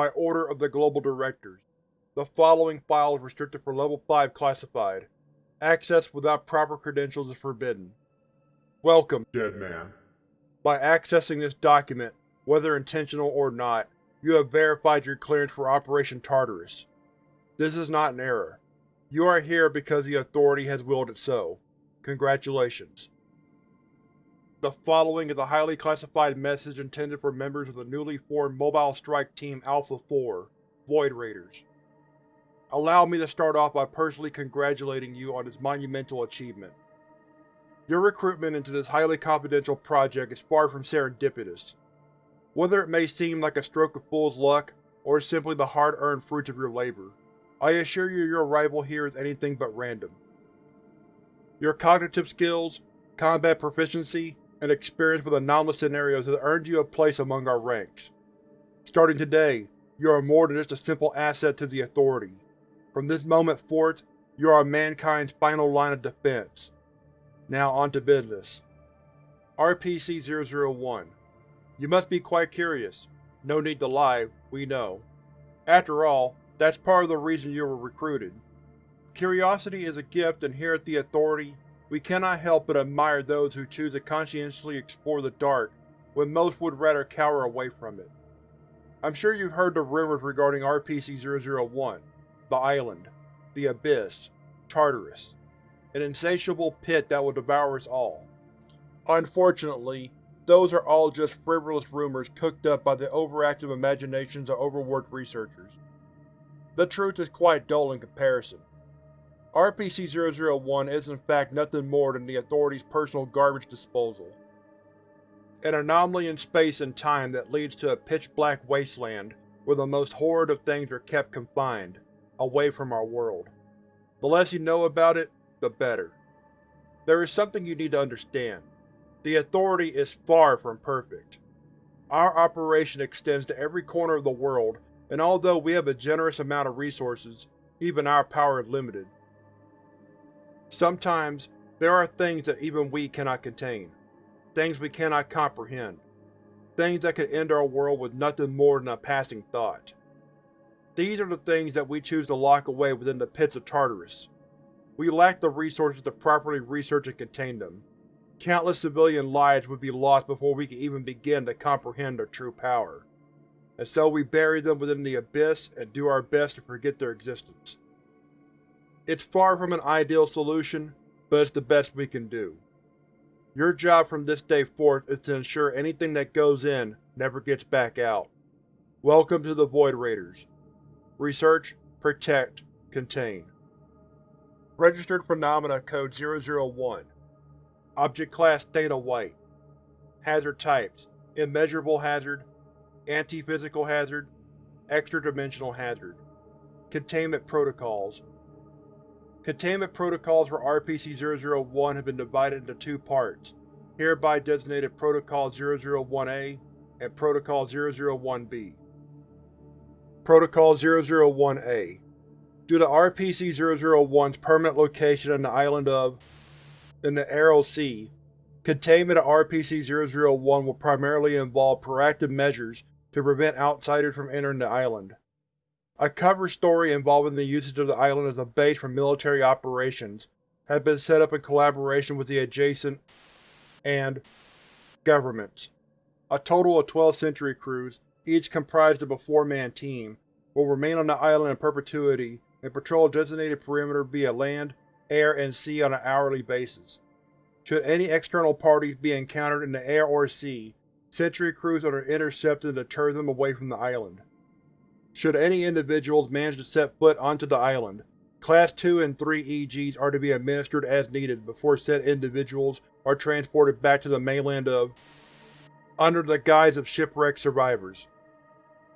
By order of the Global Directors, the following file is restricted for Level 5 Classified. Access without proper credentials is forbidden. Welcome, Dead man. By accessing this document, whether intentional or not, you have verified your clearance for Operation Tartarus. This is not an error. You are here because the Authority has willed it so. Congratulations. The following is a highly classified message intended for members of the newly formed Mobile Strike Team Alpha-4, Void Raiders. Allow me to start off by personally congratulating you on this monumental achievement. Your recruitment into this highly confidential project is far from serendipitous. Whether it may seem like a stroke of fool's luck, or simply the hard-earned fruits of your labor, I assure you your arrival here is anything but random. Your cognitive skills, combat proficiency, and experience with anomalous scenarios has earned you a place among our ranks. Starting today, you are more than just a simple asset to the Authority. From this moment forth, you are mankind's final line of defense. Now on to business. RPC-001 You must be quite curious. No need to lie, we know. After all, that's part of the reason you were recruited. Curiosity is a gift and here at the Authority, we cannot help but admire those who choose to conscientiously explore the dark when most would rather cower away from it. I'm sure you've heard the rumors regarding RPC-001, the island, the abyss, Tartarus, an insatiable pit that will devour us all. Unfortunately, those are all just frivolous rumors cooked up by the overactive imaginations of overworked researchers. The truth is quite dull in comparison. RPC-001 is in fact nothing more than the Authority's personal garbage disposal. An anomaly in space and time that leads to a pitch-black wasteland where the most horrid of things are kept confined, away from our world. The less you know about it, the better. There is something you need to understand. The Authority is far from perfect. Our operation extends to every corner of the world, and although we have a generous amount of resources, even our power is limited. Sometimes, there are things that even we cannot contain. Things we cannot comprehend. Things that could end our world with nothing more than a passing thought. These are the things that we choose to lock away within the pits of Tartarus. We lack the resources to properly research and contain them. Countless civilian lives would be lost before we could even begin to comprehend their true power. And so we bury them within the Abyss and do our best to forget their existence. It's far from an ideal solution, but it's the best we can do. Your job from this day forth is to ensure anything that goes in never gets back out. Welcome to the Void Raiders. Research, Protect, Contain. Registered Phenomena Code 001 Object Class Theta White Hazard Types Immeasurable Hazard Anti-Physical Hazard Extra-Dimensional Hazard Containment Protocols Containment protocols for RPC-001 have been divided into two parts, hereby designated Protocol 001-A and Protocol 001-B. Protocol 001-A Due to RPC-001's permanent location on the island of in the Aral Sea, containment of RPC-001 will primarily involve proactive measures to prevent outsiders from entering the island. A cover story involving the usage of the island as a base for military operations has been set up in collaboration with the adjacent and governments. A total of 12 sentry crews, each comprised of a four-man team, will remain on the island in perpetuity and patrol a designated perimeter via land, air, and sea on an hourly basis. Should any external parties be encountered in the air or sea, sentry crews are intercepted and deter them away from the island. Should any individuals manage to set foot onto the island, Class 2 and 3 EGs are to be administered as needed before said individuals are transported back to the mainland of under the guise of shipwreck survivors.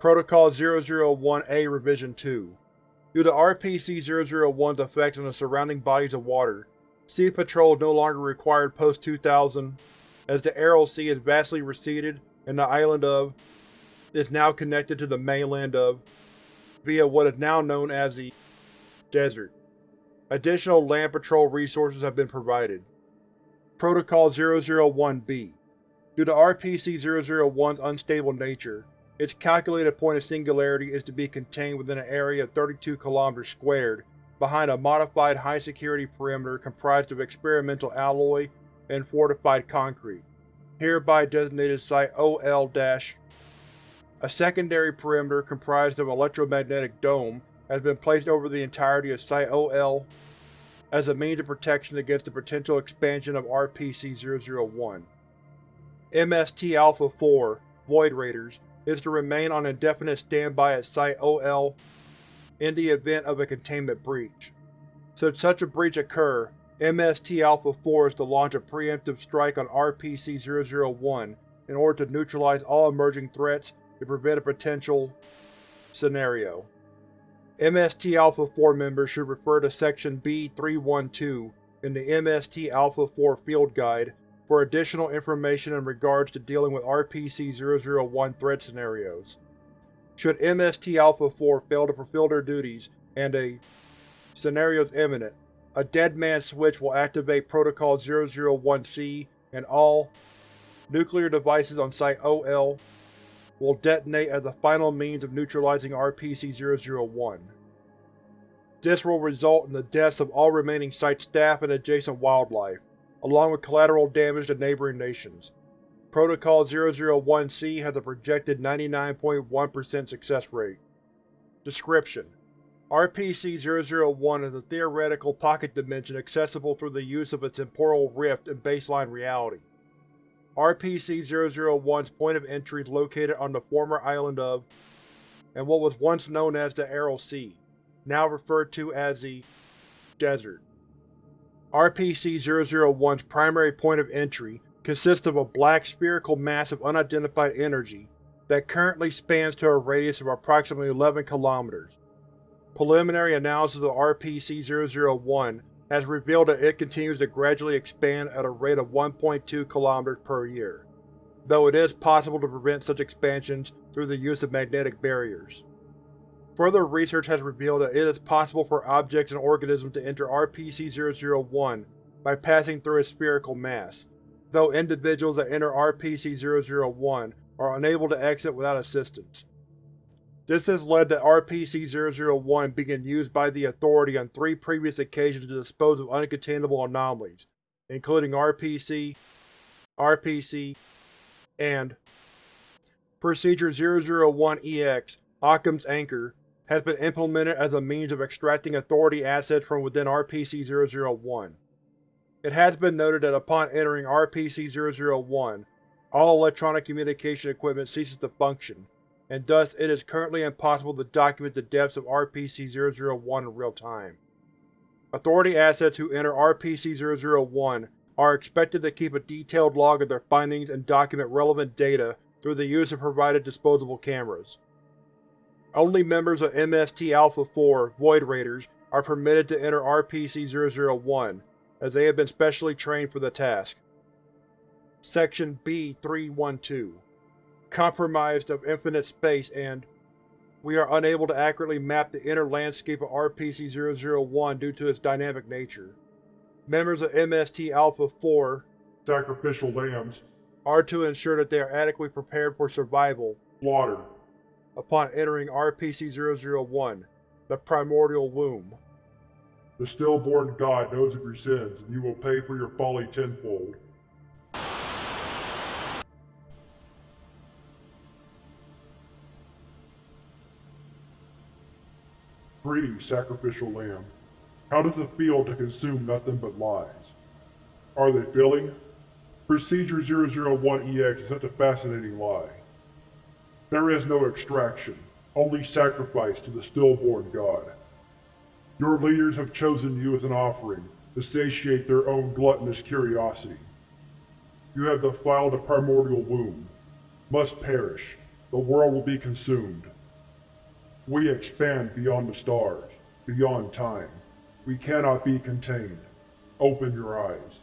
Protocol 001-A Revision 2 Due to RPC-001's effect on the surrounding bodies of water, sea patrol is no longer required post-2000, as the Aral Sea has vastly receded and the island of is now connected to the mainland of via what is now known as the Desert. Additional land patrol resources have been provided. Protocol 001-B Due to RPC-001's unstable nature, Its calculated point of singularity is to be contained within an area of 32 km squared behind a modified high-security perimeter comprised of experimental alloy and fortified concrete, hereby designated Site OL- A secondary perimeter comprised of electromagnetic dome has been placed over the entirety of Site OL as a means of protection against the potential expansion of RPC-001. MST Alpha-4, Void Raiders, is to remain on indefinite standby at Site OL in the event of a containment breach. Should such a breach occur, MST Alpha-4 is to launch a preemptive strike on RPC-001 in order to neutralize all emerging threats to prevent a potential scenario. MST Alpha-4 members should refer to Section B-312 in the MST Alpha-4 Field Guide for additional information in regards to dealing with RPC-001 threat scenarios. Should MST Alpha-4 fail to fulfill their duties and a scenario is imminent, a Dead Man switch will activate Protocol 001-C and all nuclear devices on Site OL will detonate as the final means of neutralizing RPC-001. This will result in the deaths of all remaining Site staff and adjacent wildlife, along with collateral damage to neighboring nations. Protocol 001-C has a projected 99.1% success rate. Description: RPC-001 is a theoretical pocket dimension accessible through the use of a temporal rift in baseline reality. RPC-001's point of entry is located on the former island of, and what was once known as the Aral Sea, now referred to as the Desert. RPC-001's primary point of entry consists of a black spherical mass of unidentified energy that currently spans to a radius of approximately 11 km. Preliminary analysis of RPC-001 has revealed that it continues to gradually expand at a rate of 1.2 km per year, though it is possible to prevent such expansions through the use of magnetic barriers. Further research has revealed that it is possible for objects and organisms to enter RPC-001 by passing through its spherical mass, though individuals that enter RPC-001 are unable to exit without assistance. This has led to RPC-001 being used by the Authority on three previous occasions to dispose of uncontainable anomalies, including RPC, RPC, and Procedure 001-EX, Occam's Anchor, has been implemented as a means of extracting Authority assets from within RPC-001. It has been noted that upon entering RPC-001, all electronic communication equipment ceases to function, and thus it is currently impossible to document the depths of RPC-001 in real time. Authority assets who enter RPC-001 are expected to keep a detailed log of their findings and document relevant data through the use of provided disposable cameras. Only members of MST Alpha-4 Void Raiders are permitted to enter RPC-001, as they have been specially trained for the task. Section B-312 compromised of infinite space and we are unable to accurately map the inner landscape of RPC-001 due to its dynamic nature. Members of MST Alpha-4 sacrificial lambs are to ensure that they are adequately prepared for survival slaughtered upon entering RPC-001, the primordial womb. The stillborn god knows of your sins, and you will pay for your folly tenfold. Greetings, sacrificial lamb. How does it feel to consume nothing but lies? Are they filling? Procedure 001-EX is such a fascinating lie. There is no extraction, only sacrifice to the stillborn god. Your leaders have chosen you as an offering to satiate their own gluttonous curiosity. You have defiled a primordial womb. Must perish. The world will be consumed. We expand beyond the stars, beyond time. We cannot be contained. Open your eyes.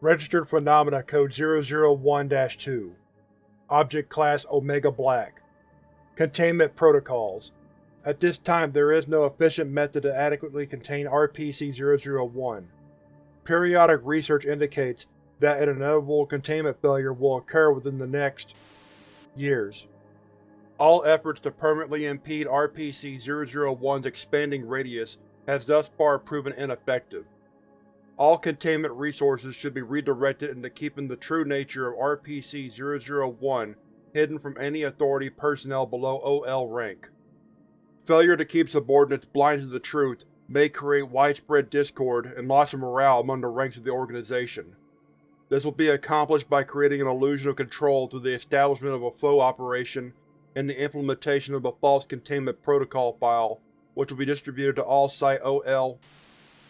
Registered Phenomena Code 001-2 Object Class Omega Black Containment Protocols At this time there is no efficient method to adequately contain RPC-001. Periodic research indicates that an inevitable containment failure will occur within the next years. All efforts to permanently impede RPC-001's expanding radius has thus far proven ineffective. All containment resources should be redirected into keeping the true nature of RPC-001 hidden from any Authority personnel below OL rank. Failure to keep subordinates blind to the truth may create widespread discord and loss of morale among the ranks of the organization. This will be accomplished by creating an illusion of control through the establishment of a faux operation and the implementation of a false containment protocol file, which will be distributed to all Site-OL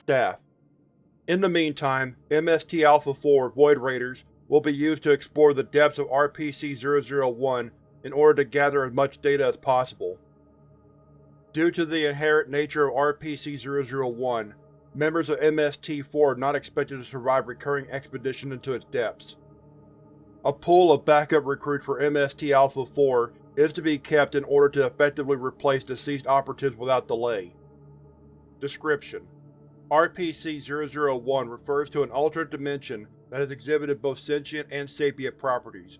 staff. In the meantime, MST Alpha-4 Void Raiders will be used to explore the depths of RPC-001 in order to gather as much data as possible. Due to the inherent nature of RPC-001, members of MST-4 are not expected to survive recurring expedition into its depths. A pool of backup recruits for MST Alpha-4 is to be kept in order to effectively replace deceased operatives without delay. Description: RPC-001 refers to an alternate dimension that has exhibited both sentient and sapient properties.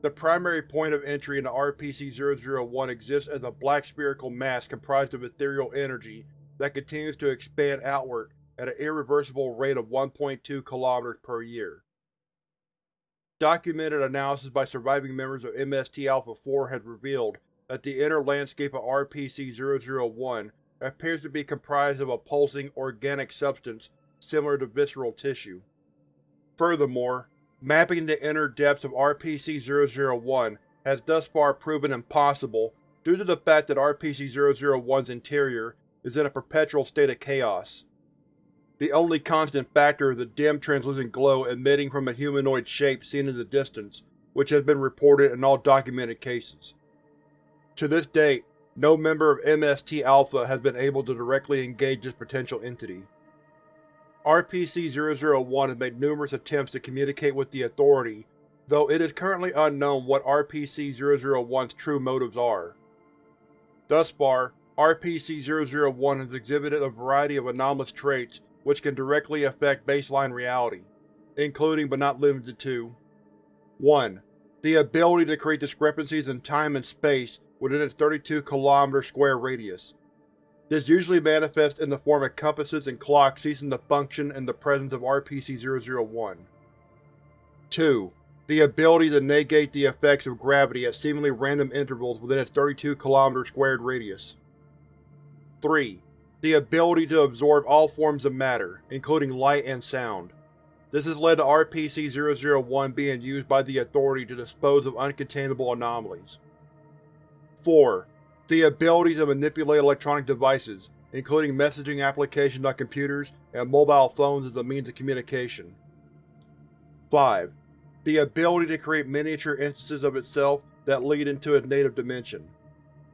The primary point of entry into RPC-001 exists as a black spherical mass comprised of ethereal energy that continues to expand outward at an irreversible rate of 1.2 km per year. Documented analysis by surviving members of MST Alpha-4 has revealed that the inner landscape of RPC-001 appears to be comprised of a pulsing, organic substance similar to visceral tissue. Furthermore, mapping the inner depths of RPC-001 has thus far proven impossible due to the fact that RPC-001's interior is in a perpetual state of chaos. The only constant factor is the dim translucent glow emitting from a humanoid shape seen in the distance, which has been reported in all documented cases. To this date, no member of MST Alpha has been able to directly engage this potential entity. RPC-001 has made numerous attempts to communicate with the Authority, though it is currently unknown what RPC-001's true motives are. Thus far, RPC-001 has exhibited a variety of anomalous traits which can directly affect baseline reality, including but not limited to 1. The ability to create discrepancies in time and space within its 32 km square radius. This usually manifests in the form of compasses and clocks ceasing to function in the presence of RPC-001. 2. The ability to negate the effects of gravity at seemingly random intervals within its 32 km squared radius. 3 the ability to absorb all forms of matter, including light and sound. This has led to RPC-001 being used by the Authority to dispose of uncontainable anomalies. 4. The ability to manipulate electronic devices, including messaging applications on computers and mobile phones as a means of communication. 5. The ability to create miniature instances of itself that lead into its native dimension.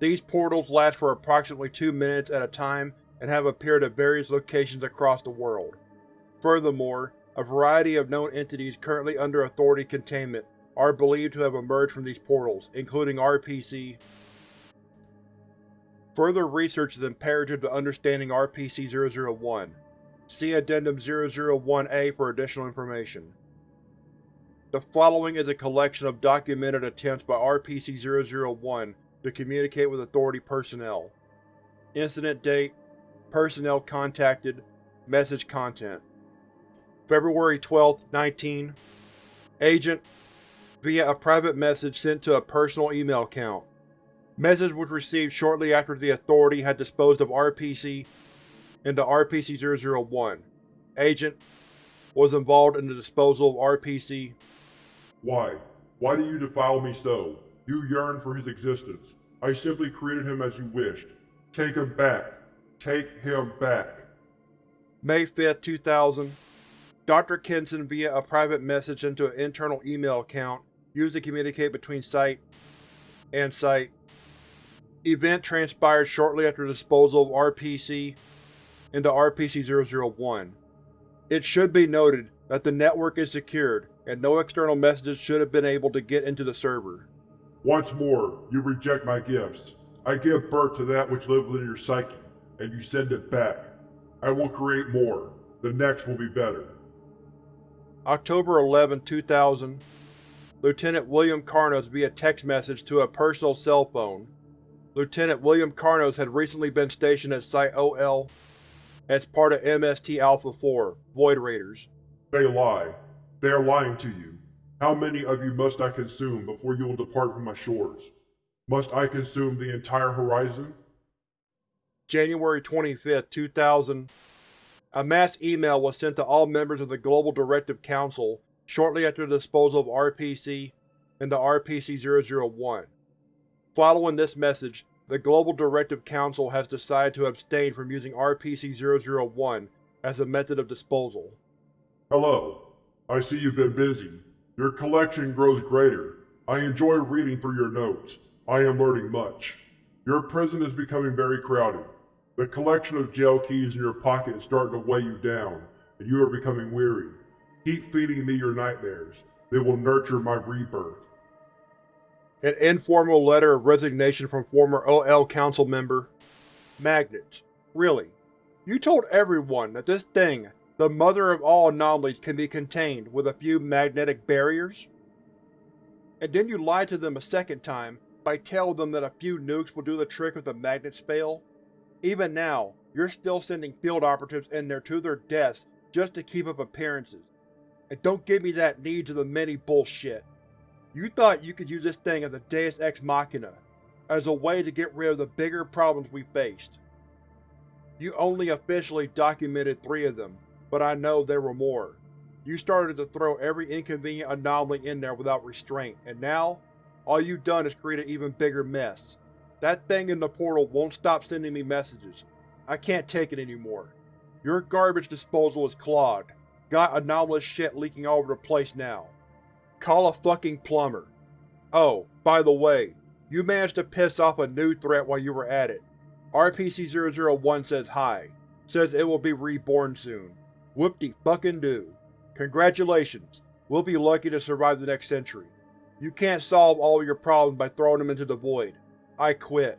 These portals last for approximately two minutes at a time and have appeared at various locations across the world. Furthermore, a variety of known entities currently under Authority containment are believed to have emerged from these portals, including RPC. Further research is imperative to understanding RPC-001. See Addendum 001-A for additional information. The following is a collection of documented attempts by RPC-001 to communicate with Authority personnel. Incident date Personnel contacted. Message content. February 12, 19 Agent via a private message sent to a personal email account. Message was received shortly after the Authority had disposed of RPC into RPC-001. Agent was involved in the disposal of RPC. Why? Why do you defile me so? You yearn for his existence. I simply created him as you wished. Take him back. Take him back. May 5, 2000 Dr. Kenson via a private message into an internal email account used to communicate between Site and Site. Event transpired shortly after disposal of RPC into RPC-001. It should be noted that the network is secured, and no external messages should have been able to get into the server. Once more, you reject my gifts. I give birth to that which lives within your psyche and you send it back. I will create more. The next will be better. October 11, 2000 Lieutenant William Carnos via text message to a personal cell phone. Lieutenant William Carnos had recently been stationed at Site OL as part of MST Alpha-4, Void Raiders. They lie. They are lying to you. How many of you must I consume before you will depart from my shores? Must I consume the entire horizon? January 25, 2000 A mass email was sent to all members of the Global Directive Council shortly after the disposal of RPC and the RPC-001. Following this message, the Global Directive Council has decided to abstain from using RPC-001 as a method of disposal. Hello. I see you've been busy. Your collection grows greater. I enjoy reading through your notes. I am learning much. Your prison is becoming very crowded. The collection of jail keys in your pocket is starting to weigh you down, and you are becoming weary. Keep feeding me your nightmares. They will nurture my rebirth. An informal letter of resignation from former OL Council member. Magnets. Really? You told everyone that this thing, the mother of all anomalies, can be contained with a few magnetic barriers? And then you lie to them a second time by telling them that a few nukes will do the trick if the magnets fail? Even now, you're still sending field operatives in there to their deaths just to keep up appearances. And don't give me that needs of the many bullshit. You thought you could use this thing as a deus ex machina, as a way to get rid of the bigger problems we faced. You only officially documented three of them, but I know there were more. You started to throw every inconvenient anomaly in there without restraint, and now, all you've done is create an even bigger mess. That thing in the portal won't stop sending me messages. I can't take it anymore. Your garbage disposal is clogged, Got anomalous shit leaking all over the place now. Call a fucking plumber. Oh, by the way, you managed to piss off a new threat while you were at it. RPC-001 says hi. Says it will be reborn soon. Whoop-de-fucking-do. Congratulations. We'll be lucky to survive the next century. You can't solve all your problems by throwing them into the void. I quit.